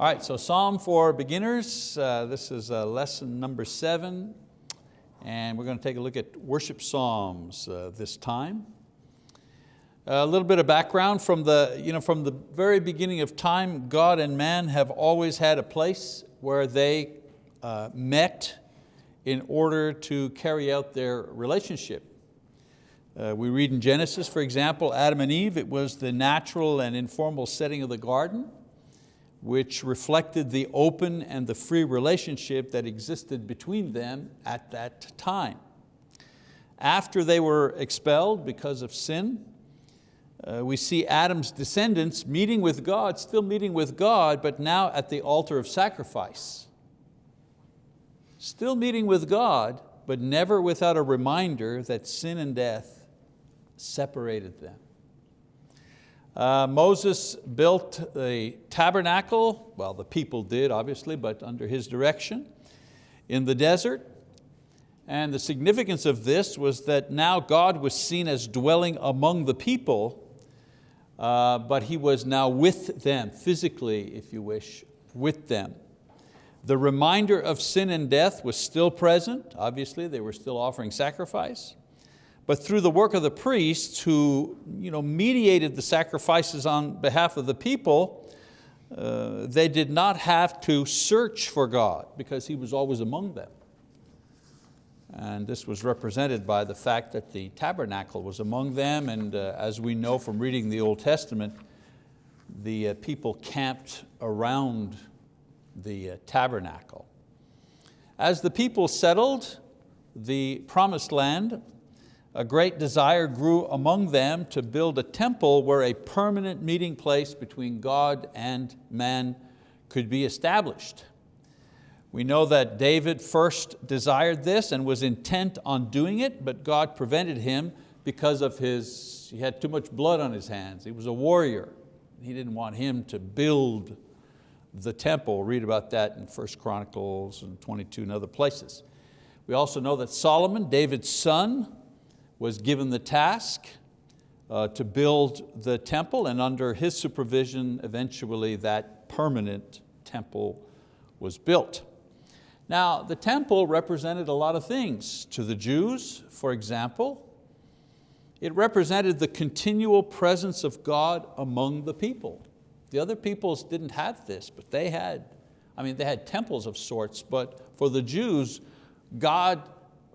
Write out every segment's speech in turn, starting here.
All right, so Psalm for beginners. Uh, this is uh, lesson number seven, and we're going to take a look at worship psalms uh, this time. A little bit of background from the, you know, from the very beginning of time, God and man have always had a place where they uh, met in order to carry out their relationship. Uh, we read in Genesis, for example, Adam and Eve, it was the natural and informal setting of the garden which reflected the open and the free relationship that existed between them at that time. After they were expelled because of sin, uh, we see Adam's descendants meeting with God, still meeting with God, but now at the altar of sacrifice. Still meeting with God, but never without a reminder that sin and death separated them. Uh, Moses built the tabernacle, well the people did obviously, but under his direction, in the desert. And the significance of this was that now God was seen as dwelling among the people, uh, but He was now with them, physically if you wish, with them. The reminder of sin and death was still present, obviously they were still offering sacrifice but through the work of the priests who you know, mediated the sacrifices on behalf of the people, uh, they did not have to search for God because He was always among them. And this was represented by the fact that the tabernacle was among them and uh, as we know from reading the Old Testament, the uh, people camped around the uh, tabernacle. As the people settled the promised land, a great desire grew among them to build a temple where a permanent meeting place between God and man could be established. We know that David first desired this and was intent on doing it, but God prevented him because of his, he had too much blood on his hands. He was a warrior. He didn't want him to build the temple. Read about that in 1 Chronicles and 22 and other places. We also know that Solomon, David's son, was given the task uh, to build the temple and under his supervision, eventually that permanent temple was built. Now, the temple represented a lot of things to the Jews, for example. It represented the continual presence of God among the people. The other peoples didn't have this, but they had, I mean, they had temples of sorts, but for the Jews, God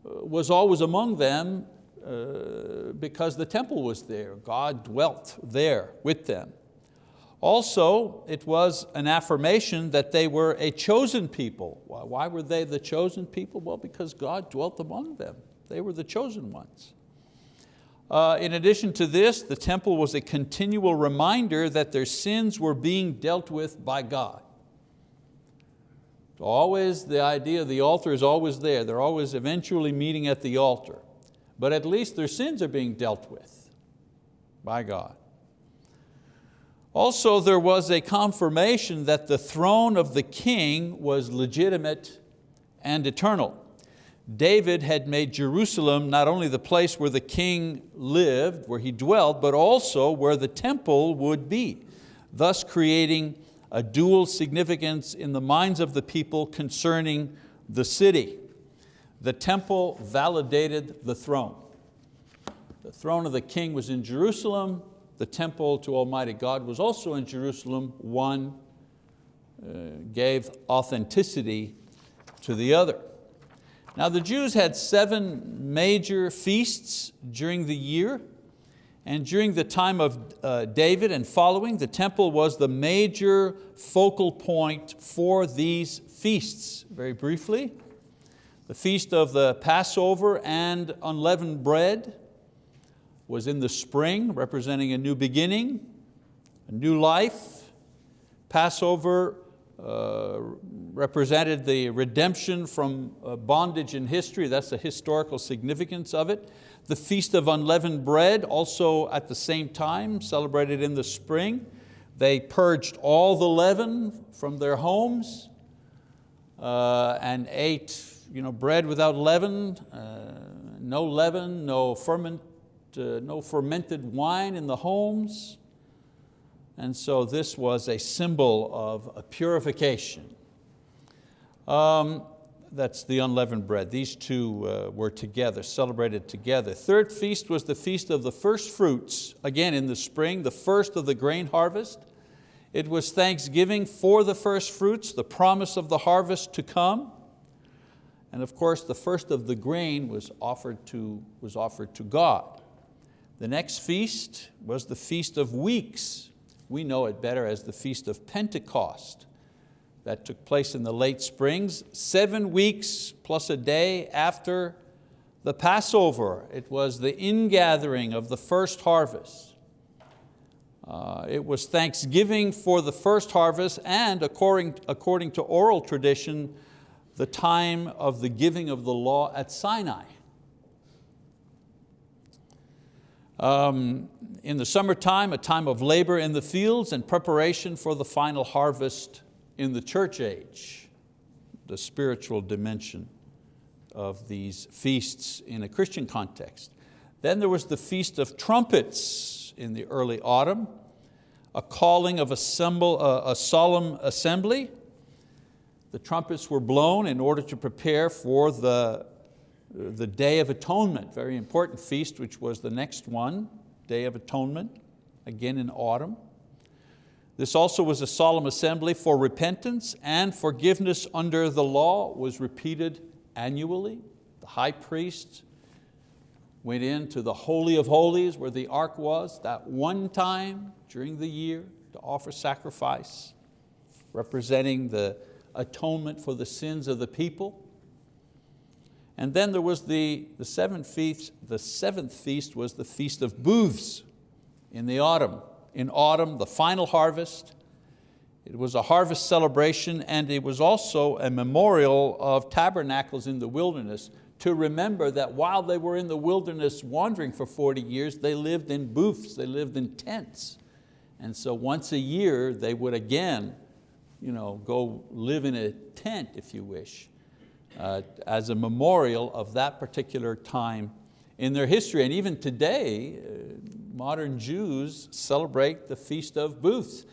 uh, was always among them uh, because the temple was there. God dwelt there with them. Also, it was an affirmation that they were a chosen people. Why were they the chosen people? Well, because God dwelt among them. They were the chosen ones. Uh, in addition to this, the temple was a continual reminder that their sins were being dealt with by God. Always the idea of the altar is always there. They're always eventually meeting at the altar but at least their sins are being dealt with by God. Also, there was a confirmation that the throne of the king was legitimate and eternal. David had made Jerusalem not only the place where the king lived, where he dwelt, but also where the temple would be, thus creating a dual significance in the minds of the people concerning the city. The temple validated the throne. The throne of the king was in Jerusalem. The temple to Almighty God was also in Jerusalem. One uh, gave authenticity to the other. Now the Jews had seven major feasts during the year. And during the time of uh, David and following, the temple was the major focal point for these feasts. Very briefly, the feast of the Passover and unleavened bread was in the spring, representing a new beginning, a new life. Passover uh, represented the redemption from uh, bondage in history. That's the historical significance of it. The Feast of Unleavened Bread, also at the same time, celebrated in the spring. They purged all the leaven from their homes uh, and ate you know, bread without leaven, uh, no leaven, no, ferment, uh, no fermented wine in the homes. And so this was a symbol of a purification. Um, that's the unleavened bread. These two uh, were together, celebrated together. Third feast was the feast of the first fruits, again in the spring, the first of the grain harvest. It was thanksgiving for the first fruits, the promise of the harvest to come. And of course, the first of the grain was offered to, was offered to God. The next feast was the Feast of Weeks. We know it better as the Feast of Pentecost. That took place in the late springs, seven weeks plus a day after the Passover. It was the ingathering of the first harvest. Uh, it was thanksgiving for the first harvest and according, according to oral tradition, the time of the giving of the law at Sinai. Um, in the summertime, a time of labor in the fields and preparation for the final harvest in the church age, the spiritual dimension of these feasts in a Christian context. Then there was the Feast of Trumpets in the early autumn, a calling of assemble, a solemn assembly. The trumpets were blown in order to prepare for the, the Day of Atonement, very important feast, which was the next one, Day of Atonement, again in autumn. This also was a solemn assembly for repentance and forgiveness under the law was repeated annually. The high priest went into the Holy of Holies where the ark was that one time during the year to offer sacrifice representing the atonement for the sins of the people. And then there was the, the seventh feast, the seventh feast was the Feast of Booths in the autumn in autumn, the final harvest. It was a harvest celebration and it was also a memorial of tabernacles in the wilderness to remember that while they were in the wilderness wandering for 40 years, they lived in booths, they lived in tents. And so once a year they would again you know, go live in a tent, if you wish, uh, as a memorial of that particular time in their history. And even today, uh, modern Jews celebrate the Feast of Booths.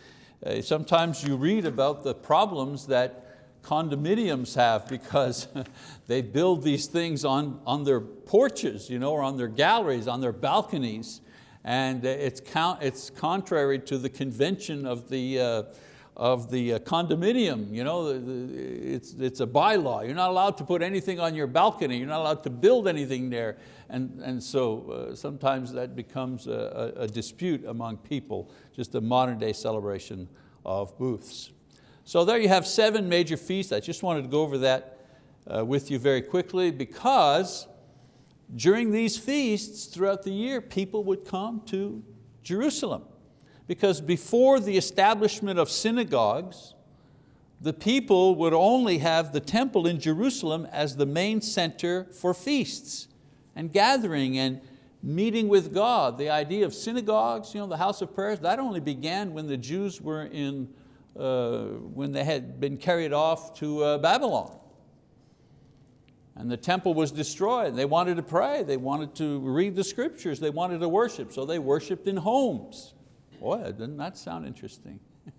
Uh, sometimes you read about the problems that condominiums have because they build these things on, on their porches you know, or on their galleries, on their balconies. And it's, count, it's contrary to the convention of the, uh, of the uh, condominium. You know, it's, it's a bylaw. You're not allowed to put anything on your balcony. You're not allowed to build anything there. And, and so uh, sometimes that becomes a, a, dispute among people, just a modern day celebration of booths. So there you have seven major feasts. I just wanted to go over that uh, with you very quickly because during these feasts throughout the year, people would come to Jerusalem because before the establishment of synagogues, the people would only have the temple in Jerusalem as the main center for feasts and gathering and meeting with God. The idea of synagogues, you know, the house of prayers, that only began when the Jews were in, uh, when they had been carried off to uh, Babylon. And the temple was destroyed. They wanted to pray, they wanted to read the scriptures, they wanted to worship, so they worshiped in homes. Boy, doesn't that sound interesting?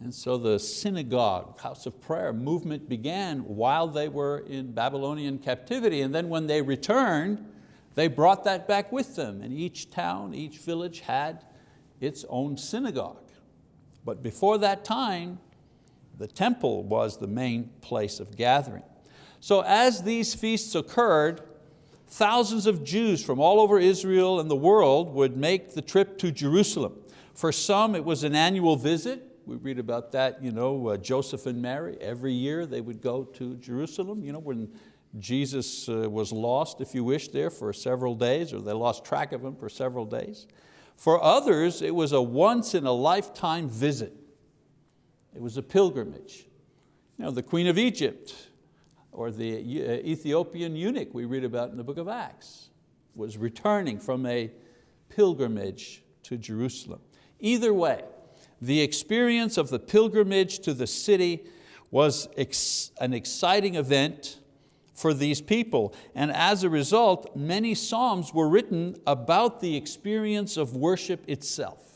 and so the synagogue, house of prayer movement began while they were in Babylonian captivity. And then when they returned, they brought that back with them. And each town, each village had its own synagogue. But before that time, the temple was the main place of gathering. So as these feasts occurred, Thousands of Jews from all over Israel and the world would make the trip to Jerusalem. For some it was an annual visit. We read about that, you know, uh, Joseph and Mary, every year they would go to Jerusalem. You know, when Jesus uh, was lost, if you wish, there for several days, or they lost track of him for several days. For others, it was a once in a lifetime visit. It was a pilgrimage. You know, the Queen of Egypt, or the uh, Ethiopian eunuch we read about in the book of Acts was returning from a pilgrimage to Jerusalem. Either way, the experience of the pilgrimage to the city was ex an exciting event for these people. And as a result, many Psalms were written about the experience of worship itself.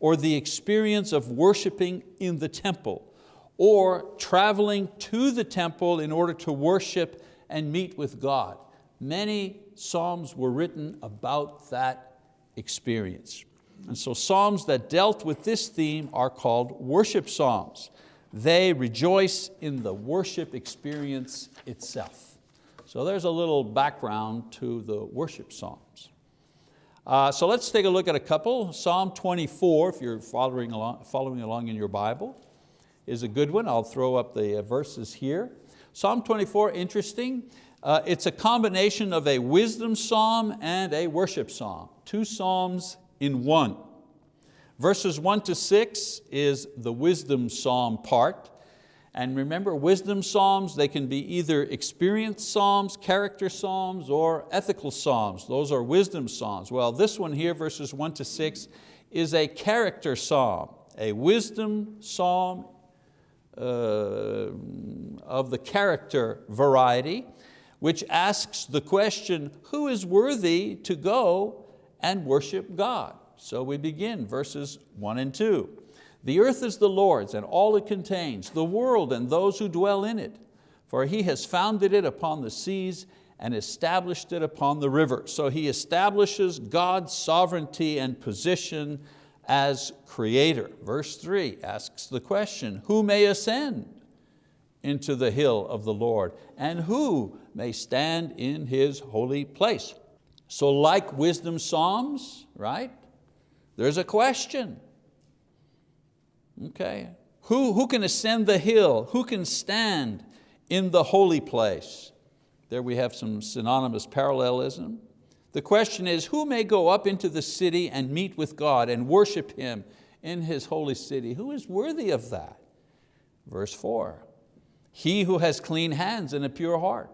or the experience of worshiping in the temple, or traveling to the temple in order to worship and meet with God. Many Psalms were written about that experience. And so Psalms that dealt with this theme are called worship Psalms. They rejoice in the worship experience itself. So there's a little background to the worship Psalms. Uh, so let's take a look at a couple. Psalm 24, if you're following along, following along in your Bible, is a good one. I'll throw up the uh, verses here. Psalm 24, interesting. Uh, it's a combination of a wisdom psalm and a worship psalm. Two psalms in one. Verses one to six is the wisdom psalm part. And remember, wisdom psalms, they can be either experience psalms, character psalms, or ethical psalms. Those are wisdom psalms. Well, this one here, verses one to six, is a character psalm, a wisdom psalm Uh, of the character variety, which asks the question, who is worthy to go and worship God? So we begin verses one and two. The earth is the Lord's and all it contains, the world and those who dwell in it. For He has founded it upon the seas and established it upon the river. So He establishes God's sovereignty and position as creator. Verse three asks the question, who may ascend into the hill of the Lord and who may stand in His holy place? So like wisdom psalms, right? There's a question. Okay, who, who can ascend the hill? Who can stand in the holy place? There we have some synonymous parallelism. The question is, who may go up into the city and meet with God and worship Him in His holy city? Who is worthy of that? Verse four, he who has clean hands and a pure heart,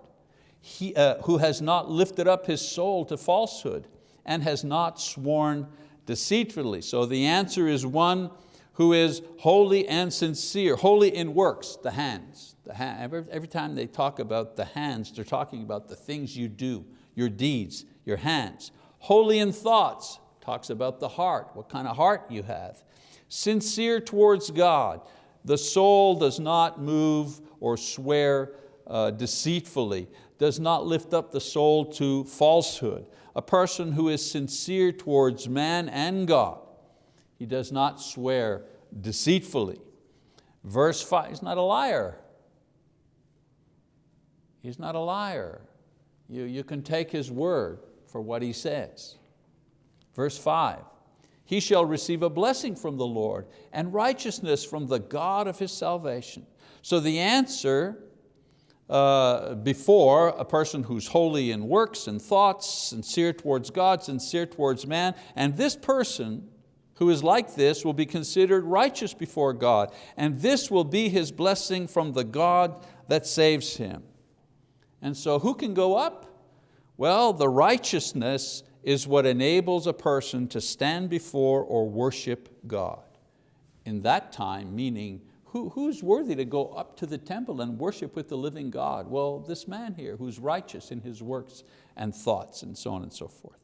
he, uh, who has not lifted up his soul to falsehood and has not sworn deceitfully. So the answer is one who is holy and sincere, holy in works, the hands. The hand, every, every time they talk about the hands, they're talking about the things you do, your deeds, your hands. Holy in thoughts, talks about the heart, what kind of heart you have. Sincere towards God, the soul does not move or swear uh, deceitfully, does not lift up the soul to falsehood a person who is sincere towards man and God. He does not swear deceitfully. Verse five, he's not a liar. He's not a liar. You, you can take his word for what he says. Verse five, he shall receive a blessing from the Lord and righteousness from the God of his salvation. So the answer uh, before a person who's holy in works and thoughts, sincere towards God, sincere towards man, and this person who is like this will be considered righteous before God, and this will be his blessing from the God that saves him. And so who can go up? Well, the righteousness is what enables a person to stand before or worship God. In that time, meaning who, who's worthy to go up to the temple and worship with the living God? Well, this man here who's righteous in his works and thoughts and so on and so forth.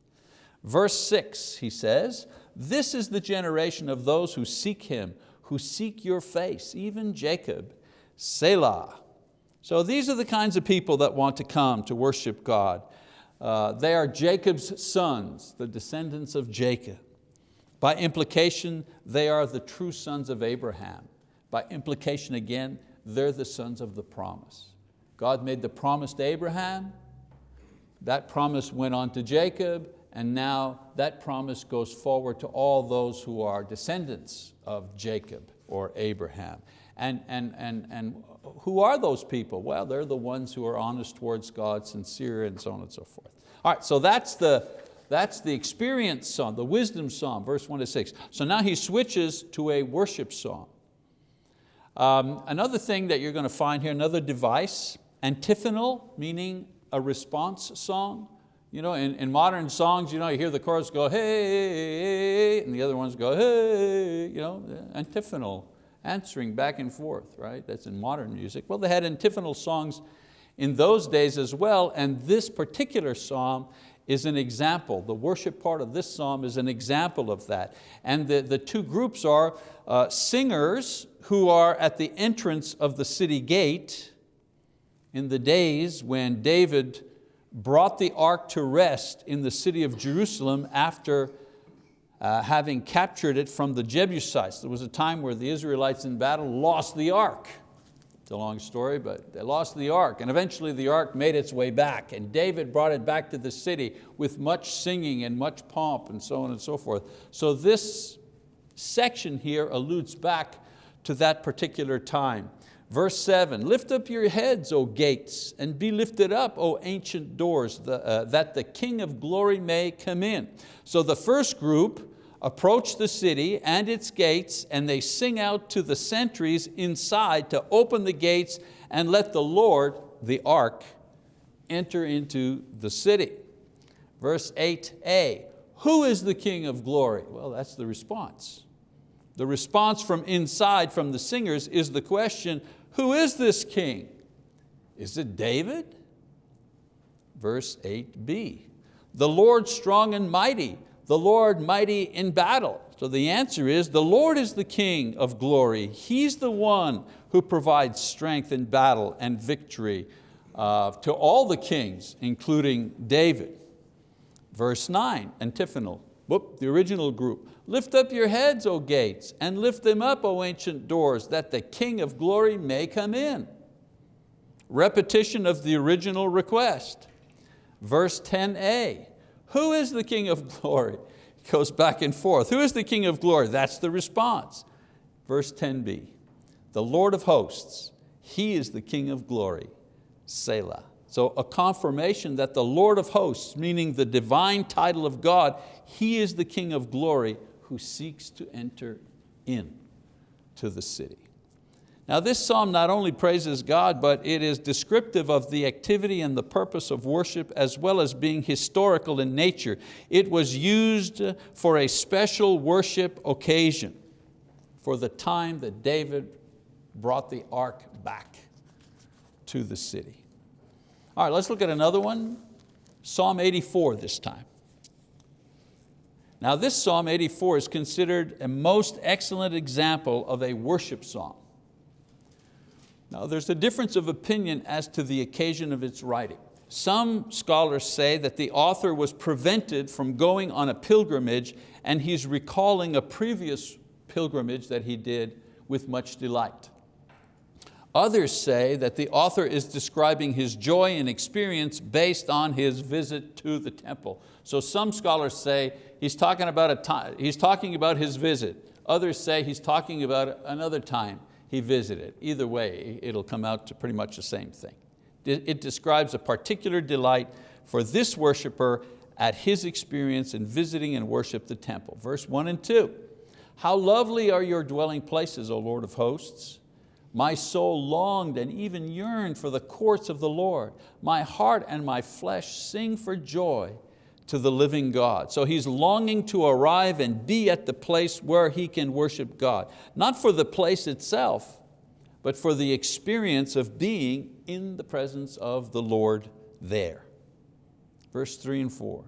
Verse six, he says, this is the generation of those who seek Him, who seek your face, even Jacob, Selah. So these are the kinds of people that want to come to worship God. Uh, they are Jacob's sons, the descendants of Jacob. By implication, they are the true sons of Abraham. By implication again, they're the sons of the promise. God made the promise to Abraham, that promise went on to Jacob, and now that promise goes forward to all those who are descendants of Jacob or Abraham. And, and, and, and who are those people? Well, they're the ones who are honest towards God, sincere, and so on and so forth. All right, so that's the, that's the experience song, the wisdom song, verse one to six. So now he switches to a worship song. Um, another thing that you're going to find here, another device, antiphonal, meaning a response song. You know, in, in modern songs, you, know, you hear the chorus go, hey, and the other ones go, hey, you know, antiphonal, answering back and forth, right? That's in modern music. Well, they had antiphonal songs in those days as well, and this particular psalm is an example. The worship part of this psalm is an example of that. And the, the two groups are uh, singers who are at the entrance of the city gate in the days when David brought the ark to rest in the city of Jerusalem after uh, having captured it from the Jebusites. There was a time where the Israelites in battle lost the ark. It's a long story, but they lost the ark and eventually the ark made its way back and David brought it back to the city with much singing and much pomp and so on and so forth. So this section here alludes back to that particular time. Verse seven, lift up your heads, O gates, and be lifted up, O ancient doors, the, uh, that the King of glory may come in. So the first group approach the city and its gates and they sing out to the sentries inside to open the gates and let the Lord, the ark, enter into the city. Verse 8a, who is the King of glory? Well, that's the response. The response from inside, from the singers, is the question, who is this king? Is it David? Verse 8b, the Lord strong and mighty, the Lord mighty in battle. So the answer is, the Lord is the King of glory. He's the one who provides strength in battle and victory uh, to all the kings, including David. Verse nine, antiphonal, whoop, the original group. Lift up your heads, O gates, and lift them up, O ancient doors, that the King of glory may come in. Repetition of the original request. Verse 10a, who is the King of glory? It goes back and forth. Who is the King of glory? That's the response. Verse 10b, the Lord of hosts, He is the King of glory, Selah. So a confirmation that the Lord of hosts, meaning the divine title of God, He is the King of glory, who seeks to enter in to the city. Now this psalm not only praises God, but it is descriptive of the activity and the purpose of worship as well as being historical in nature. It was used for a special worship occasion for the time that David brought the ark back to the city. All right, let's look at another one. Psalm 84 this time. Now this Psalm 84 is considered a most excellent example of a worship song. Now there's a difference of opinion as to the occasion of its writing. Some scholars say that the author was prevented from going on a pilgrimage and he's recalling a previous pilgrimage that he did with much delight. Others say that the author is describing his joy and experience based on his visit to the temple. So some scholars say he's talking about, a time, he's talking about his visit. Others say he's talking about another time he visited. Either way, it'll come out to pretty much the same thing. It describes a particular delight for this worshiper at his experience in visiting and worship the temple. Verse one and two, how lovely are your dwelling places, O Lord of hosts. My soul longed and even yearned for the courts of the Lord. My heart and my flesh sing for joy to the living God. So he's longing to arrive and be at the place where he can worship God. Not for the place itself, but for the experience of being in the presence of the Lord there. Verse three and four.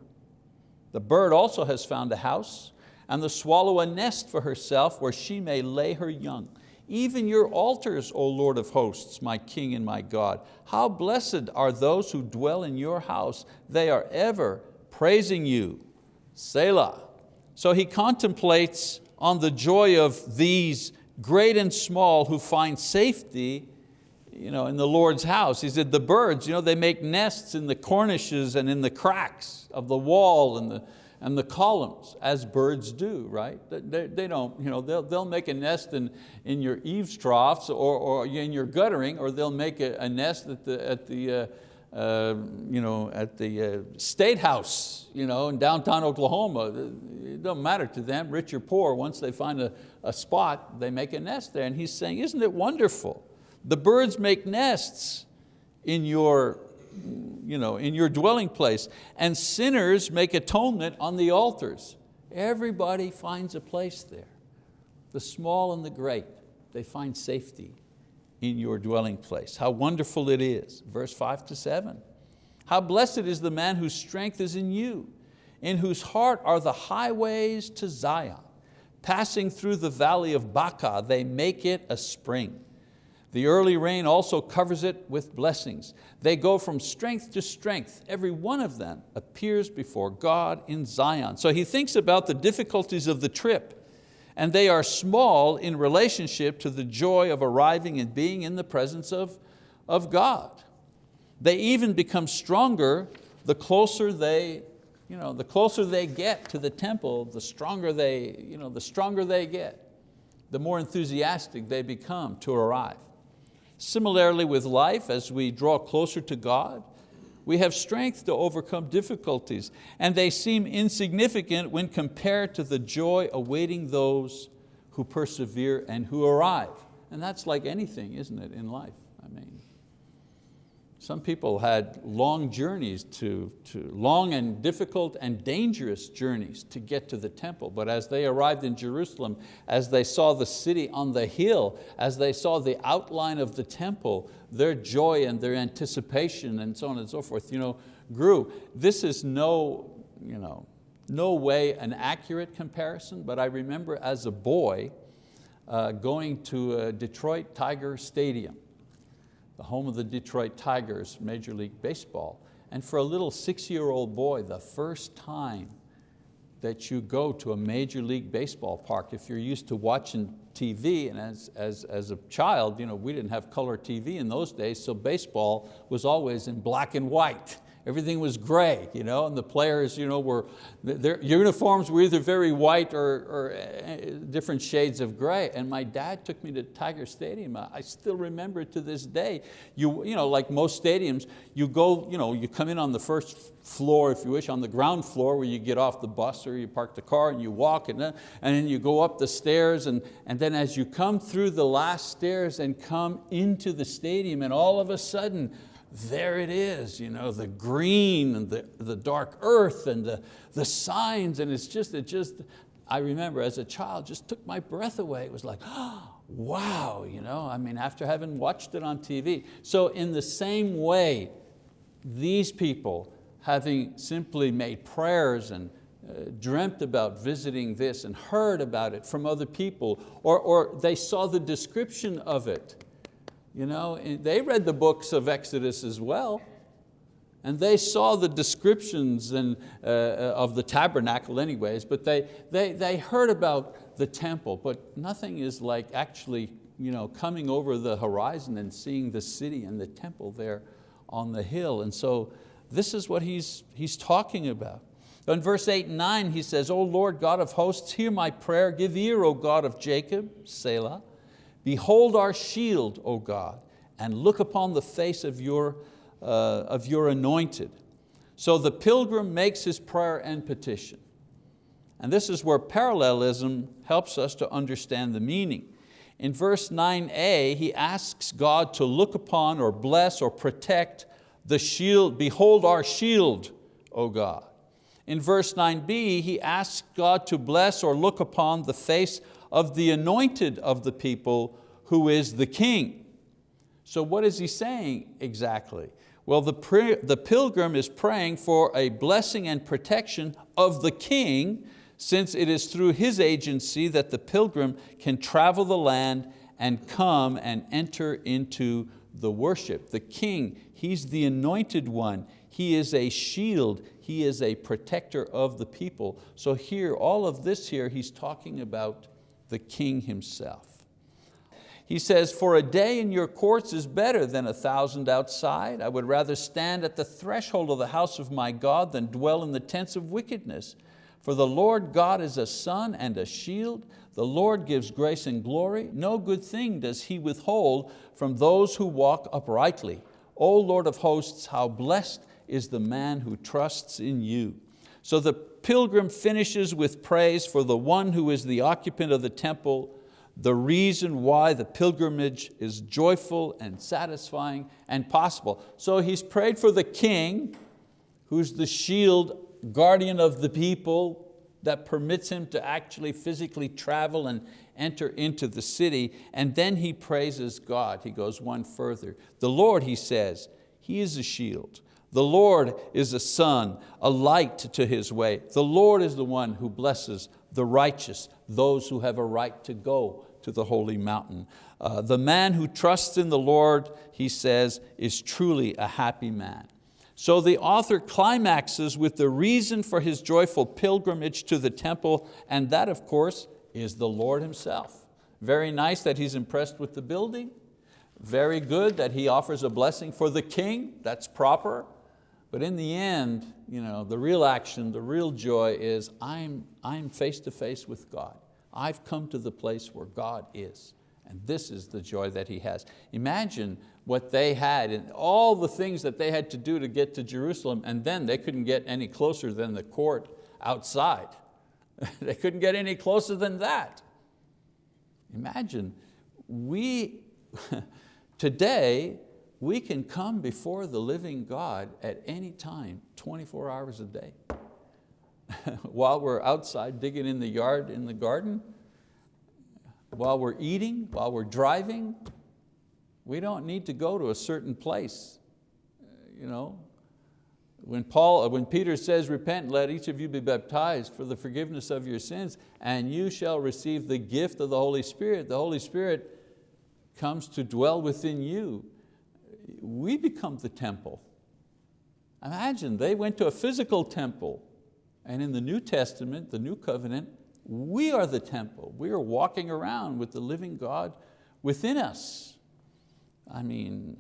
The bird also has found a house and the swallow a nest for herself where she may lay her young even your altars, O Lord of hosts, my King and my God. How blessed are those who dwell in your house. They are ever praising you. Selah. So he contemplates on the joy of these great and small who find safety you know, in the Lord's house. He said the birds, you know, they make nests in the cornices and in the cracks of the wall and the, and the columns, as birds do, right? They, they don't, you know, they'll, they'll make a nest in, in your eaves troughs or, or in your guttering, or they'll make a, a nest at the, at the, uh, uh, you know, at the uh, State House you know, in downtown Oklahoma. It doesn't matter to them, rich or poor, once they find a, a spot, they make a nest there. And he's saying, isn't it wonderful? The birds make nests in your you know, in your dwelling place. And sinners make atonement on the altars. Everybody finds a place there. The small and the great, they find safety in your dwelling place. How wonderful it is. Verse five to seven. How blessed is the man whose strength is in you, in whose heart are the highways to Zion. Passing through the valley of Baca, they make it a spring. The early rain also covers it with blessings. They go from strength to strength. Every one of them appears before God in Zion. So he thinks about the difficulties of the trip and they are small in relationship to the joy of arriving and being in the presence of, of God. They even become stronger the closer they, you know, the closer they get to the temple, the stronger they, you know, the stronger they get, the more enthusiastic they become to arrive. Similarly with life, as we draw closer to God, we have strength to overcome difficulties and they seem insignificant when compared to the joy awaiting those who persevere and who arrive. And that's like anything, isn't it, in life? I mean, some people had long journeys to, to, long and difficult and dangerous journeys to get to the temple. But as they arrived in Jerusalem, as they saw the city on the hill, as they saw the outline of the temple, their joy and their anticipation and so on and so forth you know, grew. This is no, you know, no way an accurate comparison, but I remember as a boy uh, going to Detroit Tiger Stadium the home of the Detroit Tigers, Major League Baseball. And for a little six-year-old boy, the first time that you go to a Major League Baseball park, if you're used to watching TV, and as, as, as a child, you know, we didn't have color TV in those days, so baseball was always in black and white everything was gray, you know, and the players you know, were, their uniforms were either very white or, or eh, different shades of gray. And my dad took me to Tiger Stadium. I still remember to this day. You, you know, like most stadiums, you go, you, know, you come in on the first floor, if you wish, on the ground floor where you get off the bus or you park the car and you walk and then, and then you go up the stairs and, and then as you come through the last stairs and come into the stadium and all of a sudden there it is, you know, the green and the, the dark earth and the, the signs and it's just, it just, I remember as a child, just took my breath away. It was like, oh, wow, you know, I mean, after having watched it on TV. So in the same way, these people, having simply made prayers and uh, dreamt about visiting this and heard about it from other people, or, or they saw the description of it, you know, they read the books of Exodus as well. And they saw the descriptions and, uh, of the tabernacle anyways, but they, they, they heard about the temple, but nothing is like actually you know, coming over the horizon and seeing the city and the temple there on the hill. And so this is what he's, he's talking about. In verse eight and nine, he says, O Lord God of hosts, hear my prayer, give ear, O God of Jacob, Selah. Behold our shield, O God, and look upon the face of your, uh, of your anointed. So the pilgrim makes his prayer and petition. And this is where parallelism helps us to understand the meaning. In verse 9a, he asks God to look upon or bless or protect the shield, behold our shield, O God. In verse 9b, he asks God to bless or look upon the face of the anointed of the people who is the king. So what is he saying exactly? Well, the, the pilgrim is praying for a blessing and protection of the king since it is through his agency that the pilgrim can travel the land and come and enter into the worship. The king, he's the anointed one. He is a shield. He is a protector of the people. So here, all of this here, he's talking about the king himself. He says, for a day in your courts is better than a thousand outside. I would rather stand at the threshold of the house of my God than dwell in the tents of wickedness. For the Lord God is a sun and a shield. The Lord gives grace and glory. No good thing does He withhold from those who walk uprightly. O Lord of hosts, how blessed is the man who trusts in you. So the pilgrim finishes with praise for the one who is the occupant of the temple, the reason why the pilgrimage is joyful and satisfying and possible. So he's prayed for the king, who's the shield guardian of the people that permits him to actually physically travel and enter into the city. And then he praises God. He goes one further. The Lord, he says, He is a shield. The Lord is a sun, a light to his way. The Lord is the one who blesses the righteous, those who have a right to go to the holy mountain. Uh, the man who trusts in the Lord, he says, is truly a happy man. So the author climaxes with the reason for his joyful pilgrimage to the temple, and that of course is the Lord Himself. Very nice that he's impressed with the building, very good that he offers a blessing for the king, that's proper. But in the end, you know, the real action, the real joy is I'm, I'm face to face with God. I've come to the place where God is. And this is the joy that he has. Imagine what they had and all the things that they had to do to get to Jerusalem and then they couldn't get any closer than the court outside. they couldn't get any closer than that. Imagine, we, today, we can come before the living God at any time, 24 hours a day. while we're outside digging in the yard, in the garden, while we're eating, while we're driving, we don't need to go to a certain place. You know, when, Paul, uh, when Peter says, repent, let each of you be baptized for the forgiveness of your sins, and you shall receive the gift of the Holy Spirit. The Holy Spirit comes to dwell within you. We become the temple. Imagine, they went to a physical temple, and in the New Testament, the New Covenant, we are the temple. We are walking around with the living God within us. I mean,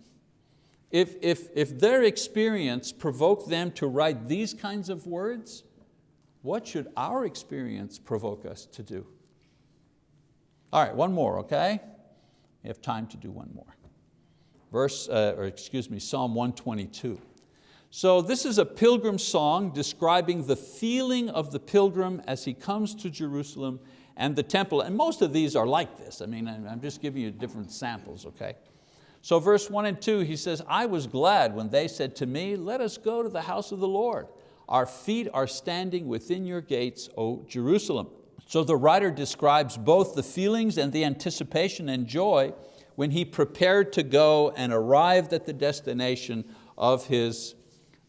if, if, if their experience provoked them to write these kinds of words, what should our experience provoke us to do? All right, one more, okay? We have time to do one more. Verse, uh, or excuse me, Psalm 122. So this is a pilgrim song describing the feeling of the pilgrim as he comes to Jerusalem and the temple. And most of these are like this. I mean, I'm just giving you different samples, okay? So verse one and two, he says, I was glad when they said to me, let us go to the house of the Lord. Our feet are standing within your gates, O Jerusalem. So the writer describes both the feelings and the anticipation and joy when he prepared to go and arrived at the destination of his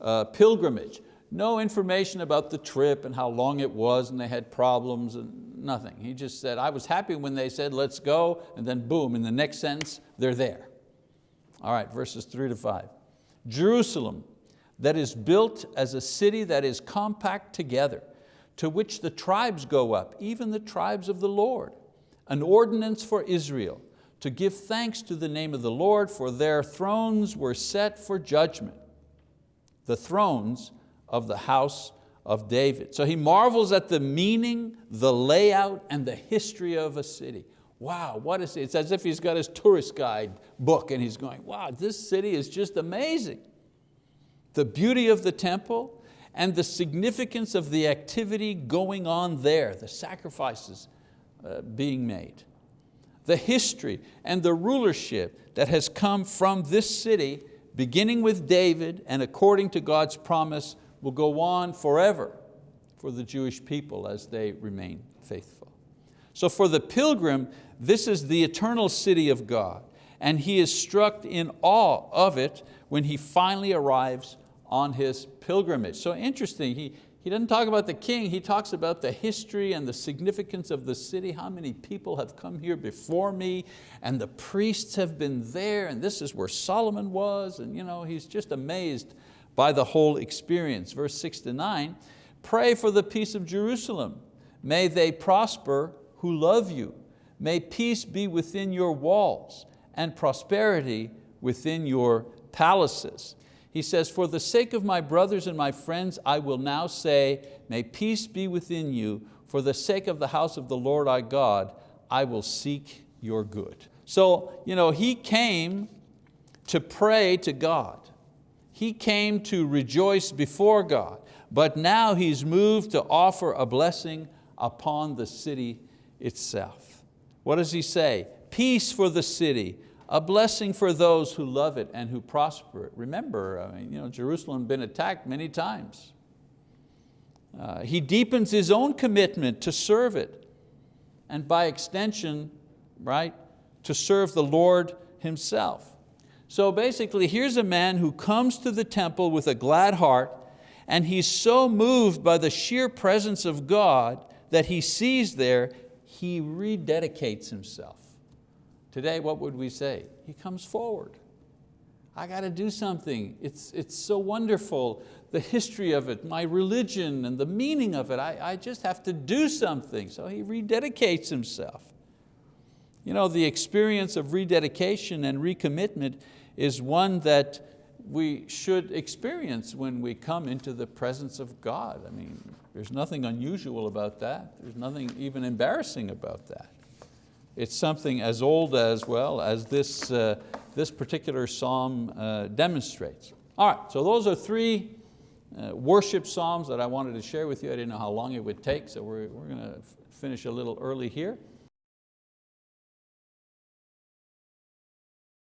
uh, pilgrimage. No information about the trip and how long it was and they had problems and nothing. He just said, I was happy when they said, let's go, and then boom, in the next sentence, they're there. All right, verses three to five. Jerusalem, that is built as a city that is compact together, to which the tribes go up, even the tribes of the Lord, an ordinance for Israel, to give thanks to the name of the Lord, for their thrones were set for judgment, the thrones of the house of David. So he marvels at the meaning, the layout, and the history of a city wow, what is it? It's as if he's got his tourist guide book and he's going, wow, this city is just amazing. The beauty of the temple and the significance of the activity going on there, the sacrifices uh, being made. The history and the rulership that has come from this city, beginning with David and according to God's promise, will go on forever for the Jewish people as they remain faithful. So for the pilgrim, this is the eternal city of God, and he is struck in awe of it when he finally arrives on his pilgrimage. So interesting, he, he doesn't talk about the king, he talks about the history and the significance of the city, how many people have come here before me, and the priests have been there, and this is where Solomon was, and you know, he's just amazed by the whole experience. Verse six to nine, pray for the peace of Jerusalem. May they prosper who love you. May peace be within your walls and prosperity within your palaces. He says, for the sake of my brothers and my friends, I will now say, may peace be within you. For the sake of the house of the Lord our God, I will seek your good. So you know, he came to pray to God. He came to rejoice before God, but now he's moved to offer a blessing upon the city itself. What does he say? Peace for the city, a blessing for those who love it and who prosper it. Remember, I mean, you know, Jerusalem been attacked many times. Uh, he deepens his own commitment to serve it and by extension, right, to serve the Lord himself. So basically, here's a man who comes to the temple with a glad heart and he's so moved by the sheer presence of God that he sees there, he rededicates himself. Today, what would we say? He comes forward. I got to do something. It's, it's so wonderful, the history of it, my religion and the meaning of it. I, I just have to do something. So he rededicates himself. You know, the experience of rededication and recommitment is one that we should experience when we come into the presence of God. I mean, there's nothing unusual about that. There's nothing even embarrassing about that. It's something as old as well as this, uh, this particular psalm uh, demonstrates. All right, so those are three uh, worship psalms that I wanted to share with you. I didn't know how long it would take, so we're, we're going to finish a little early here.